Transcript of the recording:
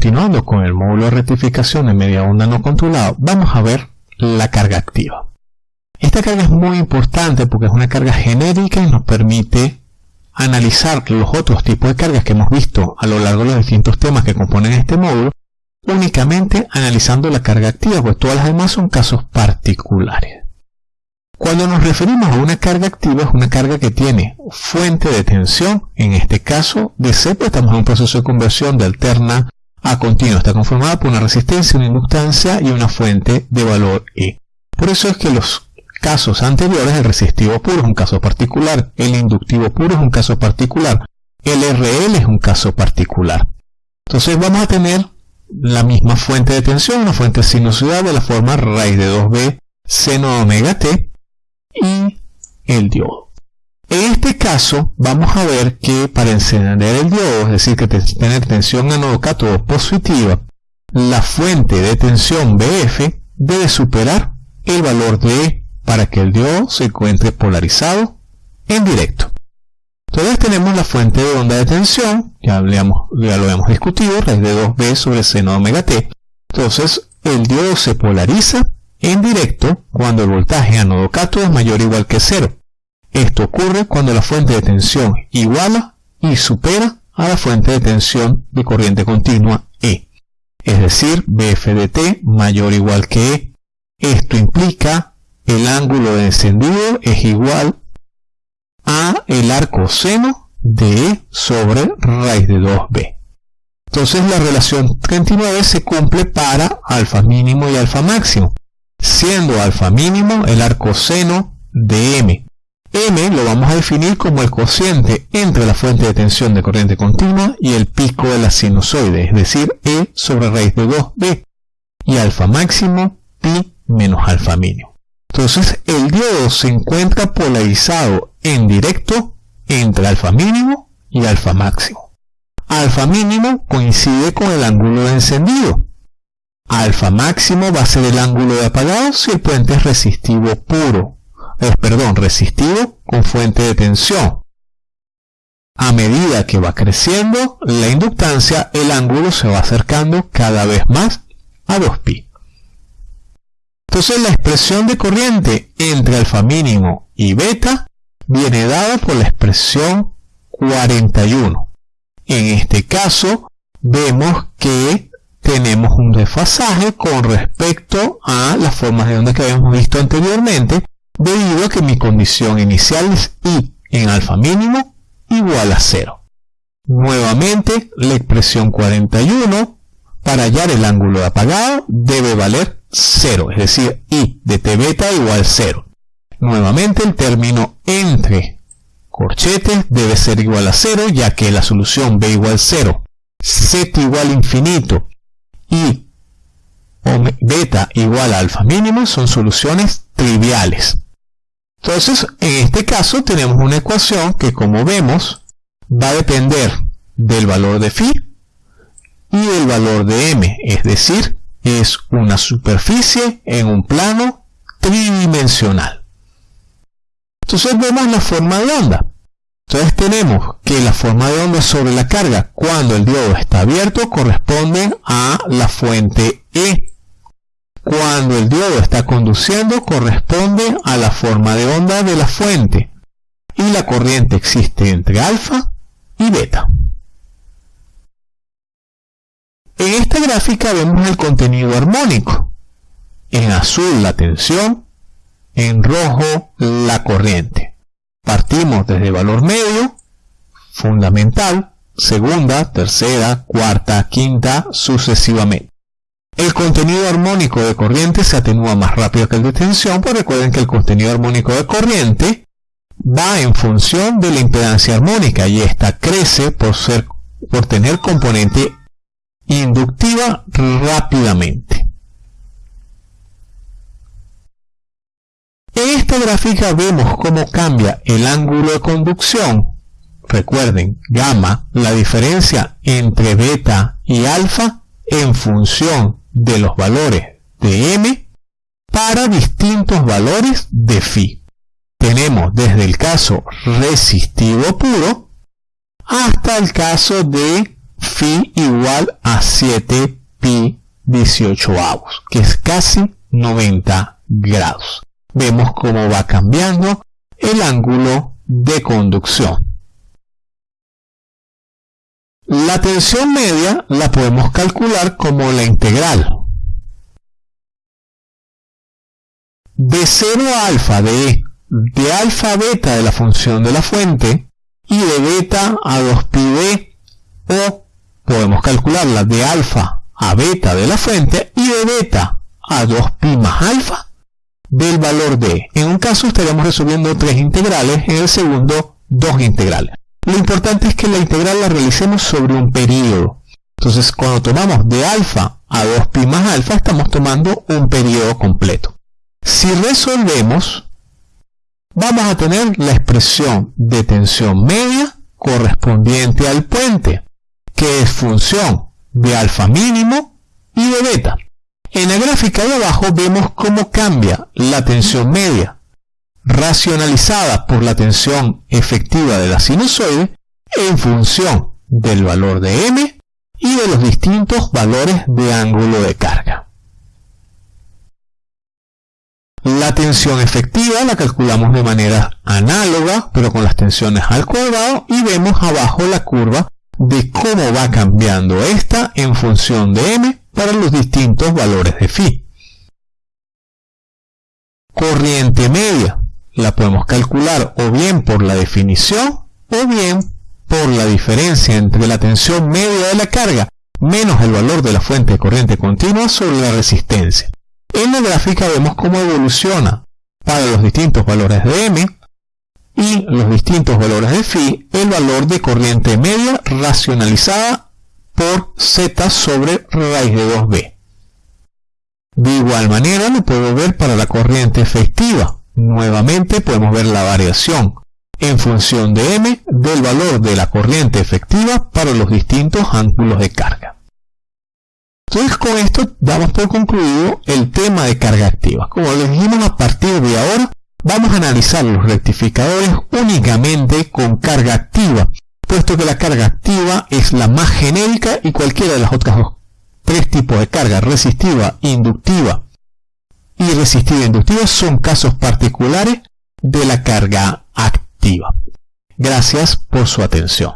continuando con el módulo de rectificación de media onda no controlado, vamos a ver la carga activa. Esta carga es muy importante porque es una carga genérica y nos permite analizar los otros tipos de cargas que hemos visto a lo largo de los distintos temas que componen este módulo, únicamente analizando la carga activa, pues todas las demás son casos particulares. Cuando nos referimos a una carga activa, es una carga que tiene fuente de tensión, en este caso DC, pues estamos en un proceso de conversión de alterna a continua. Está conformada por una resistencia, una inductancia y una fuente de valor E. Por eso es que los casos anteriores, el resistivo puro es un caso particular, el inductivo puro es un caso particular, el RL es un caso particular. Entonces vamos a tener la misma fuente de tensión, una fuente sinusoidal de la forma raíz de 2b seno omega t, y el diodo. En este caso vamos a ver que para encender el diodo, es decir, que tener tensión anodo cátodo positiva, la fuente de tensión BF debe superar el valor de E para que el diodo se encuentre polarizado en directo. Entonces tenemos la fuente de onda de tensión, ya, ya lo hemos discutido, raíz de 2b sobre seno omega t. Entonces el diodo se polariza en directo cuando el voltaje anodo cátodo es mayor o igual que cero. Esto ocurre cuando la fuente de tensión iguala y supera a la fuente de tensión de corriente continua E. Es decir, BF de T mayor o igual que E. Esto implica el ángulo de encendido es igual a el arco seno de E sobre raíz de 2B. Entonces la relación 39 se cumple para alfa mínimo y alfa máximo siendo alfa mínimo el arco seno de m. m lo vamos a definir como el cociente entre la fuente de tensión de corriente continua y el pico de la sinusoide, es decir, e sobre raíz de 2b, y alfa máximo pi menos alfa mínimo. Entonces el diodo se encuentra polarizado en directo entre alfa mínimo y alfa máximo. Alfa mínimo coincide con el ángulo de encendido, Alfa máximo va a ser el ángulo de apagado si el puente es resistivo puro, eh, perdón, resistivo con fuente de tensión. A medida que va creciendo la inductancia, el ángulo se va acercando cada vez más a 2pi. Entonces la expresión de corriente entre alfa mínimo y beta viene dada por la expresión 41. En este caso vemos que tenemos un desfasaje con respecto a las formas de onda que habíamos visto anteriormente, debido a que mi condición inicial es I en alfa mínimo igual a 0. Nuevamente, la expresión 41 para hallar el ángulo apagado debe valer 0, es decir, I de T beta igual 0. Nuevamente, el término entre corchetes debe ser igual a 0, ya que la solución B igual 0, Z igual infinito y beta igual a alfa mínimo son soluciones triviales. Entonces, en este caso tenemos una ecuación que como vemos va a depender del valor de phi y del valor de m, es decir, es una superficie en un plano tridimensional. Entonces vemos la forma de onda. Entonces tenemos que la forma de onda sobre la carga cuando el diodo está abierto corresponde a la fuente E. Cuando el diodo está conduciendo corresponde a la forma de onda de la fuente. Y la corriente existe entre alfa y beta. En esta gráfica vemos el contenido armónico. En azul la tensión, en rojo la corriente. Partimos desde valor medio, fundamental, segunda, tercera, cuarta, quinta, sucesivamente. El contenido armónico de corriente se atenúa más rápido que el de tensión, pues recuerden que el contenido armónico de corriente va en función de la impedancia armónica y esta crece por, ser, por tener componente inductiva rápidamente. En esta gráfica vemos cómo cambia el ángulo de conducción. Recuerden, gamma, la diferencia entre beta y alfa en función de los valores de m para distintos valores de phi. Tenemos desde el caso resistivo puro hasta el caso de Phi igual a 7 pi 18 avos, que es casi 90 grados. Vemos cómo va cambiando el ángulo de conducción. La tensión media la podemos calcular como la integral de 0 a alfa de, de alfa a beta de la función de la fuente y de beta a 2pi o podemos calcularla de alfa a beta de la fuente y de beta a 2pi más alfa del valor de. En un caso estaríamos resolviendo tres integrales, en el segundo dos integrales. Lo importante es que la integral la realicemos sobre un periodo. Entonces, cuando tomamos de alfa a 2pi más alfa, estamos tomando un periodo completo. Si resolvemos, vamos a tener la expresión de tensión media correspondiente al puente, que es función de alfa mínimo y de beta. En la gráfica de abajo vemos cómo cambia la tensión media, racionalizada por la tensión efectiva de la sinusoide en función del valor de m y de los distintos valores de ángulo de carga. La tensión efectiva la calculamos de manera análoga, pero con las tensiones al cuadrado, y vemos abajo la curva de cómo va cambiando esta en función de m para los distintos valores de phi. Corriente media la podemos calcular o bien por la definición o bien por la diferencia entre la tensión media de la carga menos el valor de la fuente de corriente continua sobre la resistencia. En la gráfica vemos cómo evoluciona para los distintos valores de M y los distintos valores de phi el valor de corriente media racionalizada por z sobre raíz de 2b. De igual manera lo puedo ver para la corriente efectiva. Nuevamente podemos ver la variación en función de m del valor de la corriente efectiva para los distintos ángulos de carga. Entonces con esto damos por concluido el tema de carga activa. Como les dijimos a partir de ahora vamos a analizar los rectificadores únicamente con carga activa, puesto que la carga activa es la más genérica y cualquiera de las otras tres tipos de carga, resistiva, inductiva y resistiva inductiva, son casos particulares de la carga activa. Gracias por su atención.